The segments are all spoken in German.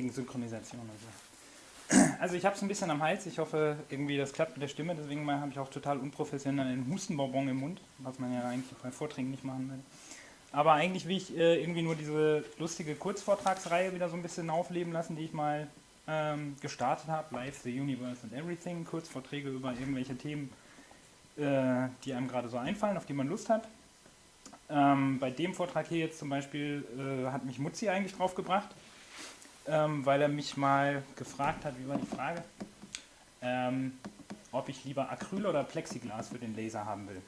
wegen Synchronisation und so. Also ich habe es ein bisschen am Hals, ich hoffe irgendwie das klappt mit der Stimme, deswegen habe ich auch total unprofessionell einen Hustenbonbon im Mund, was man ja eigentlich bei Vorträgen nicht machen will. Aber eigentlich will ich äh, irgendwie nur diese lustige Kurzvortragsreihe wieder so ein bisschen aufleben lassen, die ich mal ähm, gestartet habe. Life, the Universe and Everything. Kurzvorträge über irgendwelche Themen, äh, die einem gerade so einfallen, auf die man Lust hat. Ähm, bei dem Vortrag hier jetzt zum Beispiel äh, hat mich Mutzi eigentlich draufgebracht, ähm, weil er mich mal gefragt hat, wie war die Frage, ähm, ob ich lieber Acryl oder Plexiglas für den Laser haben will.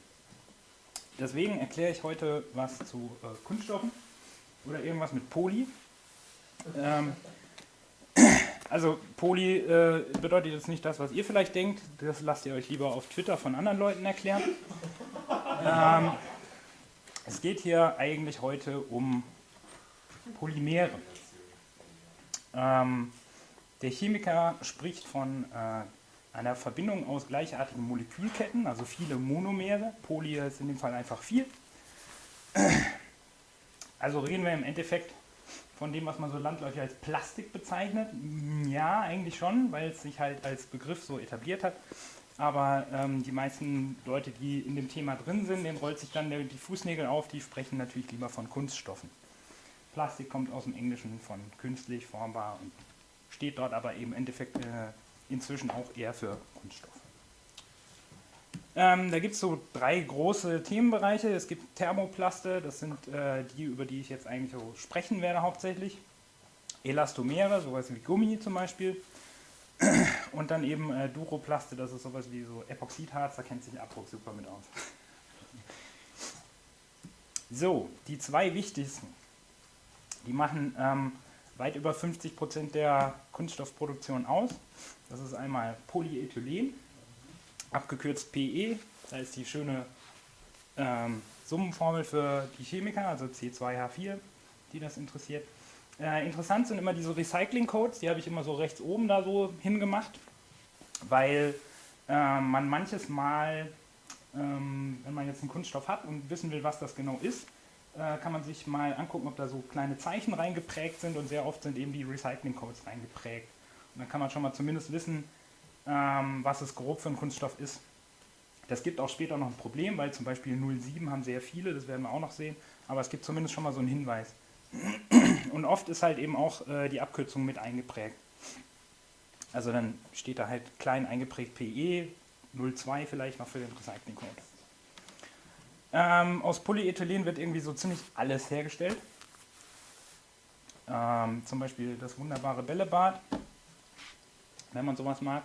Deswegen erkläre ich heute was zu äh, Kunststoffen oder irgendwas mit Poly. Ähm, also Poly äh, bedeutet jetzt nicht das, was ihr vielleicht denkt. Das lasst ihr euch lieber auf Twitter von anderen Leuten erklären. Ähm, es geht hier eigentlich heute um Polymere. Ähm, der Chemiker spricht von äh, einer Verbindung aus gleichartigen Molekülketten, also viele Monomere. Poly ist in dem Fall einfach viel. Also reden wir im Endeffekt von dem, was man so landläufig als Plastik bezeichnet. Ja, eigentlich schon, weil es sich halt als Begriff so etabliert hat. Aber ähm, die meisten Leute, die in dem Thema drin sind, denen rollt sich dann die Fußnägel auf, die sprechen natürlich lieber von Kunststoffen. Plastik kommt aus dem Englischen von künstlich, formbar und steht dort aber eben im Endeffekt äh, inzwischen auch eher für Kunststoff. Ähm, da gibt es so drei große Themenbereiche. Es gibt Thermoplaste, das sind äh, die, über die ich jetzt eigentlich so sprechen werde hauptsächlich. Elastomere, sowas wie Gummi zum Beispiel. Und dann eben äh, Duroplaste, das ist sowas wie so Epoxidharz, da kennt sich Abbruch super mit aus. So, die zwei wichtigsten, die machen ähm, weit über 50 Prozent der Kunststoffproduktion aus. Das ist einmal Polyethylen, abgekürzt PE, da ist die schöne ähm, Summenformel für die Chemiker, also C2H4, die das interessiert. Äh, interessant sind immer diese Recycling-Codes, die habe ich immer so rechts oben da so hingemacht, weil äh, man manches Mal, ähm, wenn man jetzt einen Kunststoff hat und wissen will, was das genau ist, äh, kann man sich mal angucken, ob da so kleine Zeichen reingeprägt sind und sehr oft sind eben die Recycling-Codes reingeprägt. Und dann kann man schon mal zumindest wissen, ähm, was es grob für ein Kunststoff ist. Das gibt auch später noch ein Problem, weil zum Beispiel 07 haben sehr viele, das werden wir auch noch sehen, aber es gibt zumindest schon mal so einen Hinweis. Und oft ist halt eben auch äh, die Abkürzung mit eingeprägt. Also dann steht da halt klein eingeprägt PE, 02 vielleicht noch für den Recycling-Code. Ähm, aus Polyethylen wird irgendwie so ziemlich alles hergestellt. Ähm, zum Beispiel das wunderbare Bällebad, wenn man sowas mag.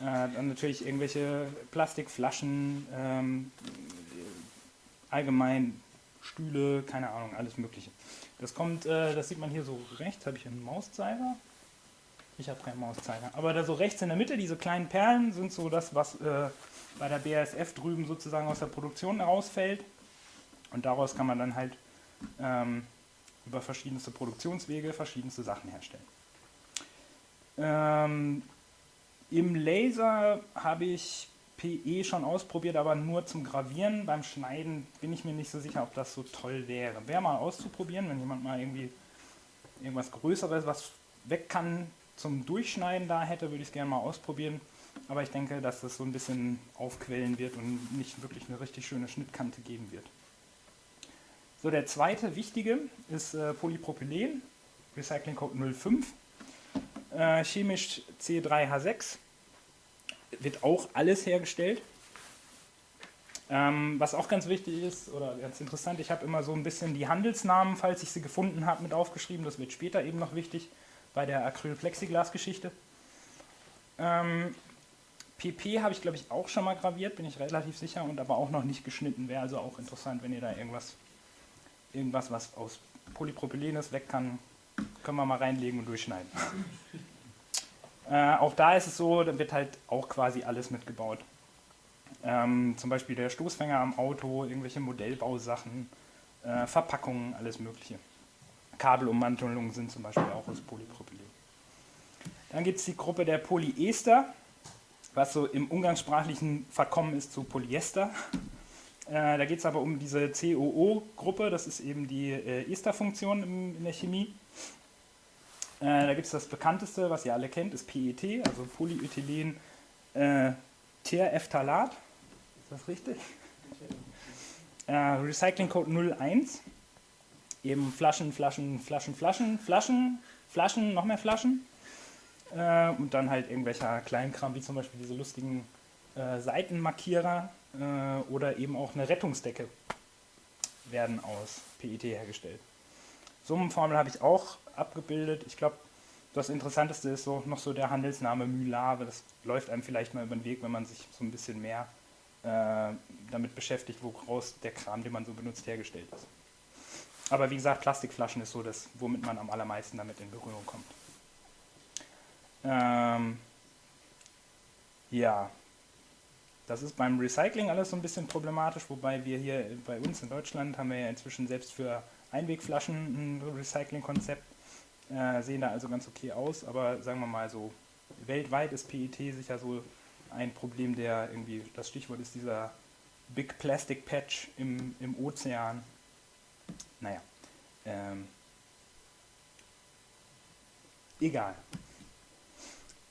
Äh, dann natürlich irgendwelche Plastikflaschen, ähm, allgemein Stühle, keine Ahnung, alles Mögliche. Das kommt, äh, das sieht man hier so rechts, habe ich einen Mauszeiger. Ich habe keinen Mauszeiger. Aber da so rechts in der Mitte, diese kleinen Perlen sind so das, was äh, bei der BASF drüben sozusagen aus der Produktion herausfällt. Und daraus kann man dann halt ähm, über verschiedenste Produktionswege verschiedenste Sachen herstellen. Ähm, Im Laser habe ich PE schon ausprobiert, aber nur zum Gravieren. Beim Schneiden bin ich mir nicht so sicher, ob das so toll wäre. Wäre mal auszuprobieren, wenn jemand mal irgendwie irgendwas Größeres, was weg kann, zum Durchschneiden da hätte, würde ich es gerne mal ausprobieren. Aber ich denke, dass das so ein bisschen aufquellen wird und nicht wirklich eine richtig schöne Schnittkante geben wird. So, der zweite wichtige ist äh, Polypropylen, Recycling Code 05, äh, chemisch C3H6 wird auch alles hergestellt. Ähm, was auch ganz wichtig ist oder ganz interessant, ich habe immer so ein bisschen die Handelsnamen, falls ich sie gefunden habe, mit aufgeschrieben. Das wird später eben noch wichtig bei der Acryl-Plexiglas-Geschichte. Ähm, PP habe ich glaube ich auch schon mal graviert, bin ich relativ sicher, und aber auch noch nicht geschnitten. Wäre also auch interessant, wenn ihr da irgendwas, irgendwas was aus Polypropylen ist, weg kann, können wir mal reinlegen und durchschneiden. Äh, auch da ist es so, da wird halt auch quasi alles mitgebaut. Ähm, zum Beispiel der Stoßfänger am Auto, irgendwelche Modellbausachen, äh, Verpackungen, alles mögliche. Kabelummantelungen sind zum Beispiel auch aus Polypropylen. Dann gibt es die Gruppe der Polyester, was so im Umgangssprachlichen verkommen ist zu Polyester. Äh, da geht es aber um diese COO-Gruppe, das ist eben die äh, Esterfunktion in der Chemie. Äh, da gibt es das bekannteste, was ihr alle kennt, ist PET, also Polyethylen äh, Terephthalat. Ist das richtig? Äh, Recycling-Code 01. Eben Flaschen, Flaschen, Flaschen, Flaschen, Flaschen, Flaschen, noch mehr Flaschen. Äh, und dann halt irgendwelcher Kleinkram, wie zum Beispiel diese lustigen äh, Seitenmarkierer äh, oder eben auch eine Rettungsdecke werden aus PET hergestellt. Summenformel habe ich auch abgebildet. Ich glaube, das Interessanteste ist so noch so der Handelsname Mylave. Das läuft einem vielleicht mal über den Weg, wenn man sich so ein bisschen mehr äh, damit beschäftigt, woraus der Kram, den man so benutzt, hergestellt ist. Aber wie gesagt, Plastikflaschen ist so das, womit man am allermeisten damit in Berührung kommt. Ähm, ja, das ist beim Recycling alles so ein bisschen problematisch, wobei wir hier bei uns in Deutschland haben wir ja inzwischen selbst für Einwegflaschen ein Recycling-Konzept, äh, sehen da also ganz okay aus, aber sagen wir mal so, weltweit ist PET sicher so ein Problem, der irgendwie, das Stichwort ist dieser Big Plastic Patch im, im Ozean. Naja, ähm, egal.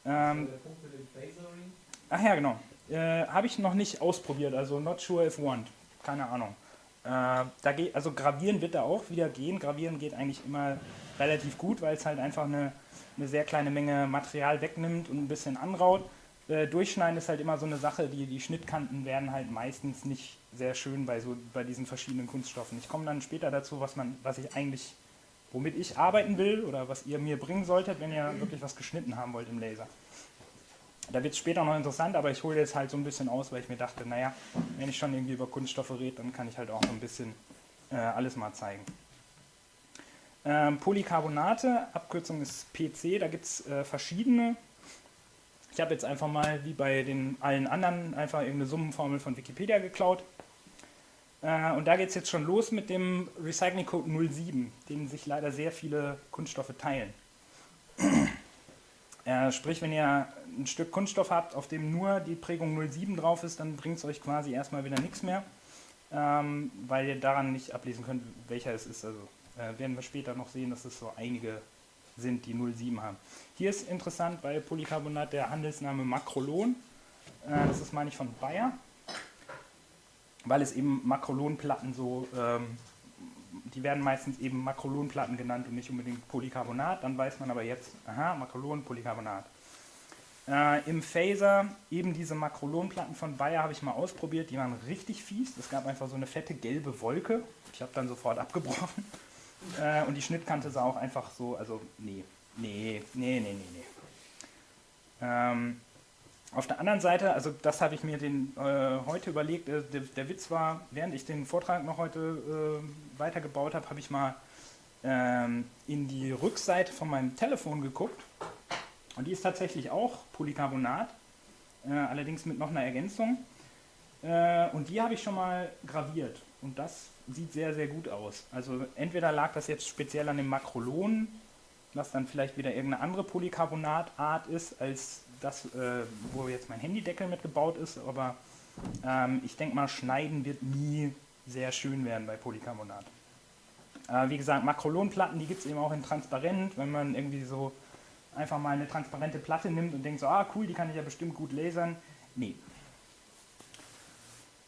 Ähm, ach ja, genau. Äh, Habe ich noch nicht ausprobiert, also not sure if want. Keine Ahnung. Äh, da geht, also gravieren wird da auch wieder gehen. Gravieren geht eigentlich immer relativ gut, weil es halt einfach eine, eine sehr kleine Menge Material wegnimmt und ein bisschen anraut. Äh, durchschneiden ist halt immer so eine Sache, die, die Schnittkanten werden halt meistens nicht sehr schön bei, so, bei diesen verschiedenen Kunststoffen. Ich komme dann später dazu, was, man, was ich eigentlich, womit ich arbeiten will oder was ihr mir bringen solltet, wenn ihr wirklich was geschnitten haben wollt im Laser. Da wird es später noch interessant, aber ich hole jetzt halt so ein bisschen aus, weil ich mir dachte, naja, wenn ich schon irgendwie über Kunststoffe rede, dann kann ich halt auch so ein bisschen äh, alles mal zeigen. Ähm, Polycarbonate, Abkürzung ist PC, da gibt es äh, verschiedene. Ich habe jetzt einfach mal, wie bei den allen anderen, einfach irgendeine Summenformel von Wikipedia geklaut. Äh, und da geht es jetzt schon los mit dem Recycling Code 07, den sich leider sehr viele Kunststoffe teilen. Äh, sprich, wenn ihr ein Stück Kunststoff habt, auf dem nur die Prägung 07 drauf ist, dann bringt es euch quasi erstmal wieder nichts mehr, ähm, weil ihr daran nicht ablesen könnt, welcher es ist. Also äh, werden wir später noch sehen, dass es so einige sind, die 07 haben. Hier ist interessant bei Polycarbonat der Handelsname Makrolon. Äh, das ist, meine ich, von Bayer, weil es eben Makrolonplatten so ähm, die werden meistens eben Makrolonplatten genannt und nicht unbedingt Polycarbonat. Dann weiß man aber jetzt, aha, Makrolon, Polycarbonat. Äh, Im Phaser eben diese Makrolonplatten von Bayer habe ich mal ausprobiert, die waren richtig fies. Es gab einfach so eine fette gelbe Wolke. Ich habe dann sofort abgebrochen. Äh, und die Schnittkante sah auch einfach so, also nee, nee, nee, nee, nee, nee. Ähm, auf der anderen Seite, also das habe ich mir den, äh, heute überlegt, äh, der, der, Witz war, während ich den Vortrag noch heute äh, weitergebaut habe, habe ich mal ähm, in die Rückseite von meinem Telefon geguckt. Und die ist tatsächlich auch Polycarbonat, äh, allerdings mit noch einer Ergänzung. Äh, und die habe ich schon mal graviert und das sieht sehr, sehr gut aus. Also entweder lag das jetzt speziell an dem Makrolon, was dann vielleicht wieder irgendeine andere Polycarbonatart ist als das, äh, wo jetzt mein Handydeckel mitgebaut ist, aber ähm, ich denke mal, Schneiden wird nie sehr schön werden bei Polycarbonat. Äh, wie gesagt, Makrolonplatten, die gibt es eben auch in transparent, wenn man irgendwie so einfach mal eine transparente Platte nimmt und denkt so, ah cool, die kann ich ja bestimmt gut lasern. Nee.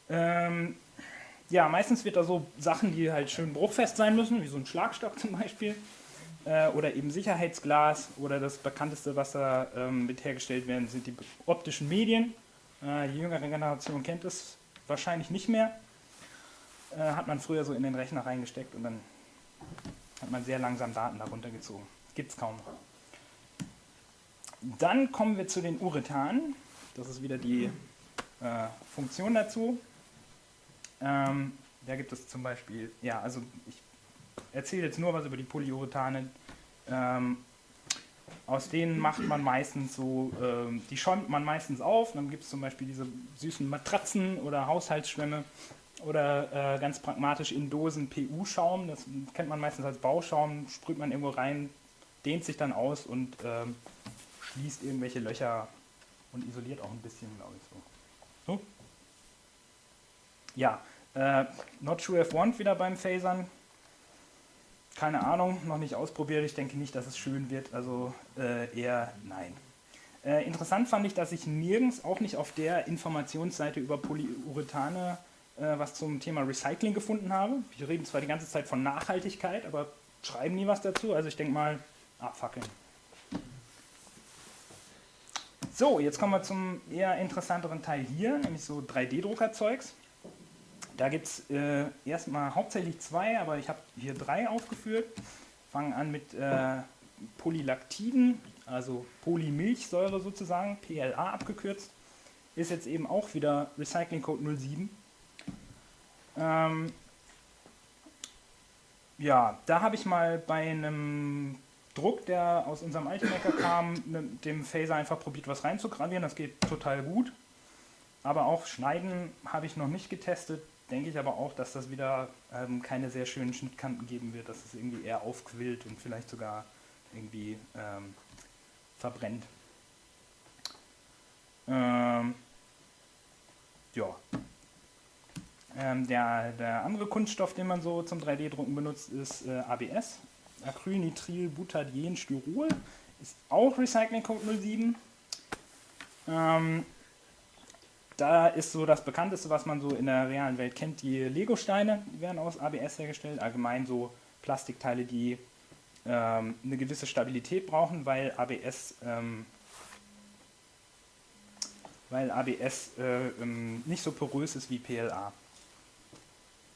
Ähm, ja, meistens wird da so Sachen, die halt schön bruchfest sein müssen, wie so ein Schlagstock zum Beispiel, äh, oder eben Sicherheitsglas oder das bekannteste, was da ähm, mit hergestellt werden, sind die optischen Medien. Äh, die jüngere Generation kennt es wahrscheinlich nicht mehr. Äh, hat man früher so in den Rechner reingesteckt und dann hat man sehr langsam Daten darunter gezogen. Gibt es kaum noch. Dann kommen wir zu den Urethanen. Das ist wieder die äh, Funktion dazu. Ähm, da gibt es zum Beispiel, ja, also ich erzähle jetzt nur was über die Polyurethane. Ähm, aus denen macht man meistens so, ähm, die schäumt man meistens auf. Dann gibt es zum Beispiel diese süßen Matratzen oder Haushaltsschwämme oder äh, ganz pragmatisch in Dosen PU-Schaum. Das kennt man meistens als Bauschaum, sprüht man irgendwo rein, dehnt sich dann aus und ähm, schließt irgendwelche Löcher und isoliert auch ein bisschen, glaube ich so. so. Ja, äh, Not Sure F1 wieder beim Phasern. keine Ahnung, noch nicht ausprobiert. Ich denke nicht, dass es schön wird, also äh, eher nein. Äh, interessant fand ich, dass ich nirgends, auch nicht auf der Informationsseite über Polyurethane, äh, was zum Thema Recycling gefunden habe. Wir reden zwar die ganze Zeit von Nachhaltigkeit, aber schreiben nie was dazu. Also ich denke mal, abfackeln. So, jetzt kommen wir zum eher interessanteren Teil hier, nämlich so 3D-Drucker-Zeugs. Da gibt es äh, erstmal hauptsächlich zwei, aber ich habe hier drei aufgeführt. Fangen an mit äh, Polylactiden, also Polymilchsäure sozusagen, PLA abgekürzt. Ist jetzt eben auch wieder Recycling Code 07. Ähm, ja, da habe ich mal bei einem Druck, der aus unserem Ultimaker kam, mit dem Phaser einfach probiert, was reinzugravieren. Das geht total gut. Aber auch Schneiden habe ich noch nicht getestet. Denke ich aber auch, dass das wieder ähm, keine sehr schönen Schnittkanten geben wird, dass es irgendwie eher aufquillt und vielleicht sogar irgendwie ähm, verbrennt. Ähm, ja. Ähm, der, der andere Kunststoff, den man so zum 3D-Drucken benutzt, ist äh, ABS. Acrylnitril-Butadien-Styrol. Ist auch Recycling Code 07. Ähm, da ist so das bekannteste, was man so in der realen Welt kennt, die Lego-Steine, die werden aus ABS hergestellt. Allgemein so Plastikteile, die ähm, eine gewisse Stabilität brauchen, weil ABS, ähm, weil ABS äh, ähm, nicht so porös ist wie PLA.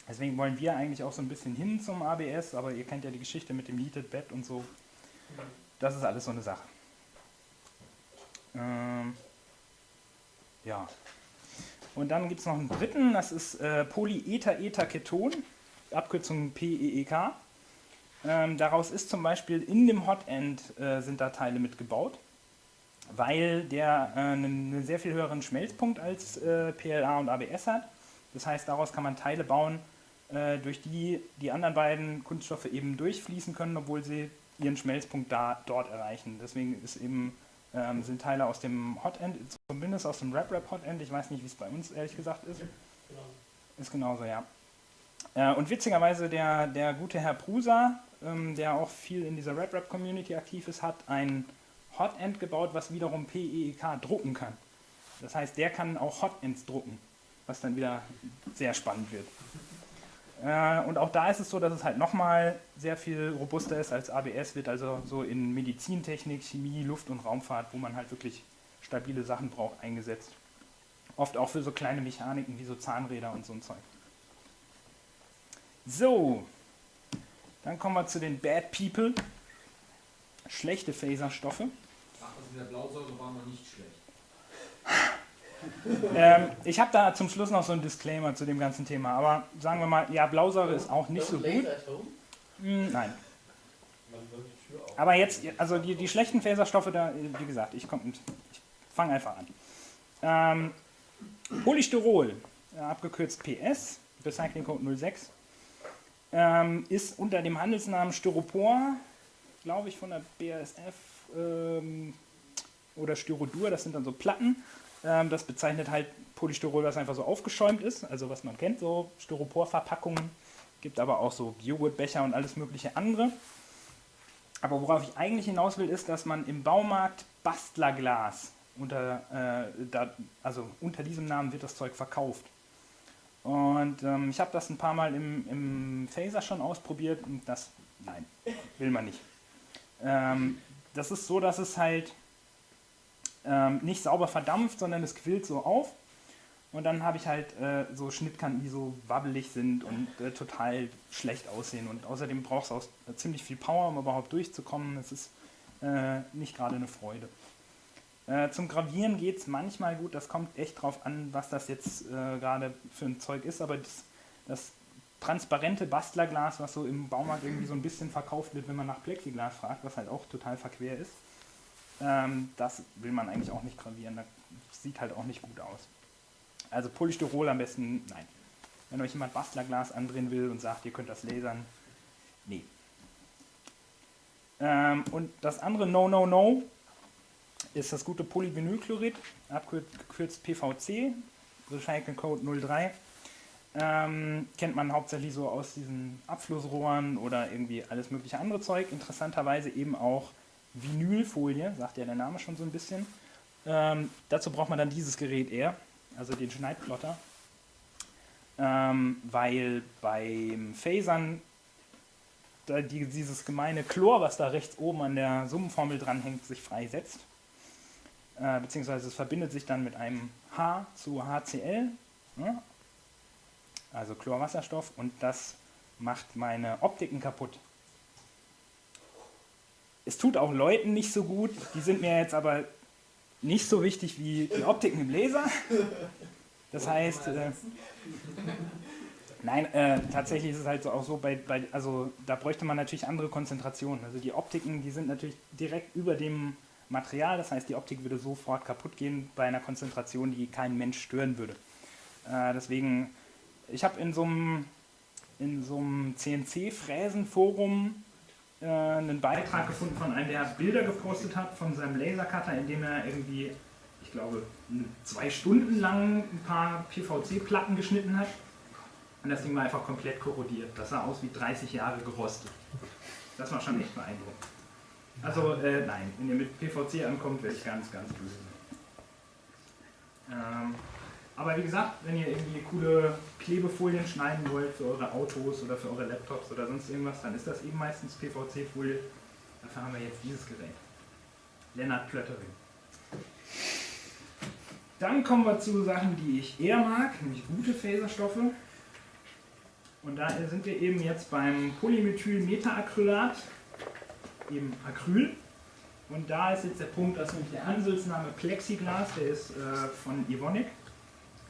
Deswegen wollen wir eigentlich auch so ein bisschen hin zum ABS, aber ihr kennt ja die Geschichte mit dem Heated Bed und so. Das ist alles so eine Sache. Ähm, ja. Und dann gibt es noch einen dritten, das ist äh, Polyether-Ether-Keton, Abkürzung PEEK. Ähm, daraus ist zum Beispiel in dem Hotend äh, sind da Teile mitgebaut, weil der äh, einen, sehr viel höheren Schmelzpunkt als äh, PLA und ABS hat. Das heißt, daraus kann man Teile bauen, äh, durch die die anderen beiden Kunststoffe eben durchfließen können, obwohl sie ihren Schmelzpunkt da, dort erreichen. Deswegen ist eben, ähm, sind Teile aus dem Hotend, zumindest aus dem Rap-Rap Hotend, ich weiß nicht, wie es bei uns ehrlich gesagt ist. Genau. Ist genauso, ja. Äh, und witzigerweise der, der gute Herr Prusa, ähm, der auch viel in dieser Rap-Rap-Community aktiv ist, hat ein Hotend gebaut, was wiederum PEEK drucken kann. Das heißt, der kann auch Hotends drucken, was dann wieder sehr spannend wird. Äh, und auch da ist es so, dass es halt nochmal sehr viel robuster ist als ABS, wird also so in Medizintechnik, Chemie, Luft- und Raumfahrt, wo man halt wirklich stabile Sachen braucht, eingesetzt. Oft auch für so kleine Mechaniken wie so Zahnräder und so ein Zeug. So, dann kommen wir zu den Bad People. Schlechte Phaserstoffe. Ach, also in der Blausäure war noch nicht schlecht. ähm, ich habe da zum Schluss noch so einen Disclaimer zu dem ganzen Thema, aber sagen wir mal, ja, Blausäure ist auch nicht so gut. Hm, nein. Aber jetzt, also die, die schlechten Faserstoffe, da, wie gesagt, ich, ich fange einfach an. Ähm, Polystyrol, abgekürzt PS, Recycling Code 06, ähm, ist unter dem Handelsnamen Styropor, glaube ich, von der BASF ähm, oder Styrodur, das sind dann so Platten, das bezeichnet halt Polystyrol, was einfach so aufgeschäumt ist, also was man kennt, so Styroporverpackungen. Gibt aber auch so Joghurtbecher und alles mögliche andere. Aber worauf ich eigentlich hinaus will, ist, dass man im Baumarkt Bastlerglas unter, äh, da, also unter diesem Namen wird das Zeug verkauft. Und ähm, ich habe das ein paar Mal im, im Phaser schon ausprobiert und das, nein, will man nicht. Ähm, das ist so, dass es halt ähm, nicht sauber verdampft, sondern es quillt so auf. Und dann habe ich halt äh, so Schnittkanten, die so wabbelig sind und äh, total schlecht aussehen. Und außerdem braucht es auch äh, ziemlich viel Power, um überhaupt durchzukommen. Es ist äh, nicht gerade eine Freude. Äh, zum Gravieren geht es manchmal gut, das kommt echt drauf an, was das jetzt äh, gerade für ein Zeug ist, aber das, das transparente Bastlerglas, was so im Baumarkt irgendwie so ein bisschen verkauft wird, wenn man nach Plexiglas fragt, was halt auch total verquer ist, ähm, das will man eigentlich auch nicht gravieren. Das sieht halt auch nicht gut aus. Also Polystyrol am besten, nein. Wenn euch jemand Bastlerglas andrehen will und sagt, ihr könnt das lasern, nee. Ähm, und das andere No, No, No ist das gute Polyvinylchlorid, abgekürzt PVC, Recycle Code 03. Ähm, kennt man hauptsächlich so aus diesen Abflussrohren oder irgendwie alles mögliche andere Zeug. Interessanterweise eben auch Vinylfolie, sagt ja der Name schon so ein bisschen. Ähm, dazu braucht man dann dieses Gerät eher, also den Schneidplotter. Ähm, weil beim Phasern die, dieses gemeine Chlor, was da rechts oben an der Summenformel dranhängt, sich freisetzt. Äh, beziehungsweise es verbindet sich dann mit einem H zu HCl, ne? also Chlorwasserstoff, und das macht meine Optiken kaputt. Es tut auch Leuten nicht so gut, die sind mir jetzt aber nicht so wichtig wie die Optiken im Laser. Das heißt, äh, nein, äh, tatsächlich ist es halt so auch so, bei, bei, also da bräuchte man natürlich andere Konzentrationen. Also die Optiken, die sind natürlich direkt über dem Material, das heißt, die Optik würde sofort kaputt gehen bei einer Konzentration, die keinen Mensch stören würde. Äh, deswegen, ich habe in so einem in so einem CNC-Fräsen-Forum äh, einen Beitrag gefunden von einem, der Bilder gepostet hat von seinem Lasercutter, in dem er irgendwie, ich glaube, zwei Stunden lang ein paar PVC-Platten geschnitten hat. Und das Ding war einfach komplett korrodiert. Das sah aus wie 30 Jahre gerostet. Das war schon echt beeindruckend. Also, äh, nein, wenn ihr mit PVC ankommt, werde ich ganz, ganz böse. Ähm, aber wie gesagt, wenn ihr irgendwie coole Klebefolien schneiden wollt für eure Autos oder für eure Laptops oder sonst irgendwas, dann ist das eben meistens PVC-Folie. Dafür haben wir jetzt dieses Gerät. Lennart Plöttering. Dann kommen wir zu Sachen, die ich eher mag, nämlich gute Faserstoffe. Und da sind wir eben jetzt beim Polymethyl-Metaacrylat, eben Acryl. Und da ist jetzt der Punkt, dass nämlich der Handelsname Plexiglas, der ist äh, von Evonik,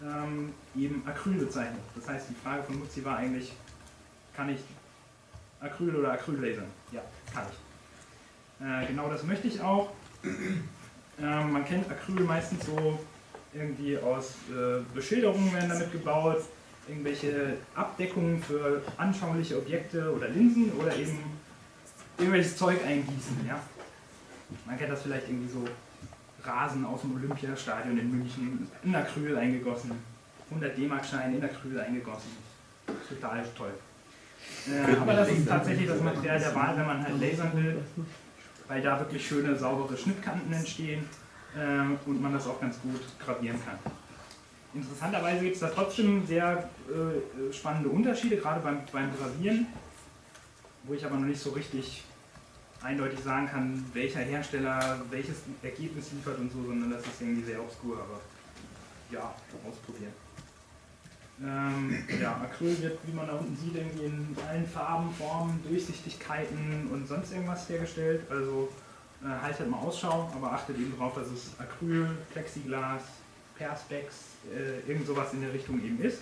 ähm, eben Acryl bezeichnet. Das heißt, die Frage von Mutzi war eigentlich, kann ich Acryl oder Acryl lasern? Ja, kann ich. Äh, genau das möchte ich auch. Ähm, man kennt Acryl meistens so irgendwie aus äh, Beschilderungen werden damit gebaut, irgendwelche Abdeckungen für anschauliche Objekte oder Linsen oder eben irgendwelches Zeug eingießen. Ja? Man kennt das vielleicht irgendwie so Rasen aus dem Olympiastadion in München in Acryl eingegossen. 100 D-Mark-Schein in Acryl eingegossen. Total toll. Äh, aber das ist tatsächlich das Material der Wahl, wenn man halt lasern will, weil da wirklich schöne, saubere Schnittkanten entstehen äh, und man das auch ganz gut gravieren kann. Interessanterweise gibt es da trotzdem sehr äh, spannende Unterschiede, gerade beim, beim Gravieren, wo ich aber noch nicht so richtig eindeutig sagen kann, welcher Hersteller welches Ergebnis liefert und so, sondern das ist irgendwie sehr obskur, aber ja, ausprobieren. Ähm, ja, Acryl wird, wie man da unten sieht, irgendwie in allen Farben, Formen, Durchsichtigkeiten und sonst irgendwas hergestellt. Also äh, haltet mal Ausschau, aber achtet eben darauf, dass es Acryl, Plexiglas, Perspex, äh, irgend sowas in der Richtung eben ist,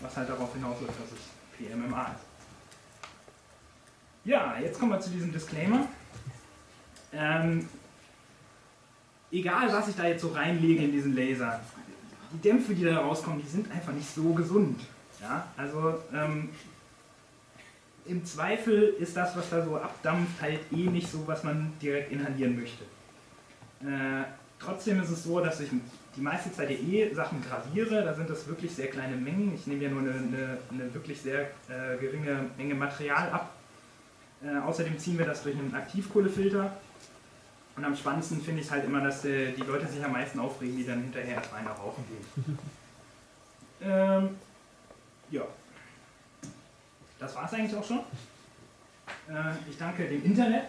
was halt darauf hinausläuft, dass es PMMA ist. Ja, jetzt kommen wir zu diesem Disclaimer. Ähm, egal, was ich da jetzt so reinlege in diesen Laser, die Dämpfe, die da rauskommen, die sind einfach nicht so gesund. Ja? Also ähm, im Zweifel ist das, was da so abdampft, halt eh nicht so, was man direkt inhalieren möchte. Äh, trotzdem ist es so, dass ich die meiste Zeit eh Sachen graviere, da sind das wirklich sehr kleine Mengen. Ich nehme ja nur eine, eine, eine wirklich sehr äh, geringe Menge Material ab äh, außerdem ziehen wir das durch einen Aktivkohlefilter. Und am spannendsten finde ich es halt immer, dass äh, die Leute sich am meisten aufregen, die dann hinterher erst einer rauchen gehen. ähm, ja. Das war es eigentlich auch schon. Äh, ich danke dem Internet,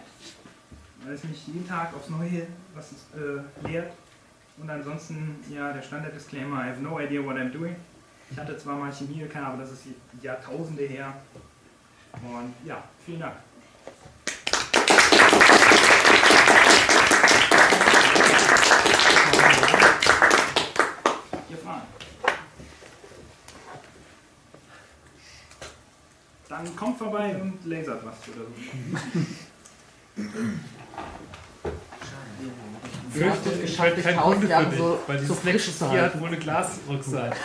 weil es mich jeden Tag aufs Neue was äh, lehrt. Und ansonsten, ja, der Standard-Disclaimer, I have no idea what I'm doing. Ich hatte zwar mal Chemie aber das ist Jahrtausende her. Und ja, vielen Dank. Dann kommt vorbei und lasert was oder so. Fürchte, ich halte kein Kunde für dich, weil dieses so Flex hier hat wohl eine Glasrückseite.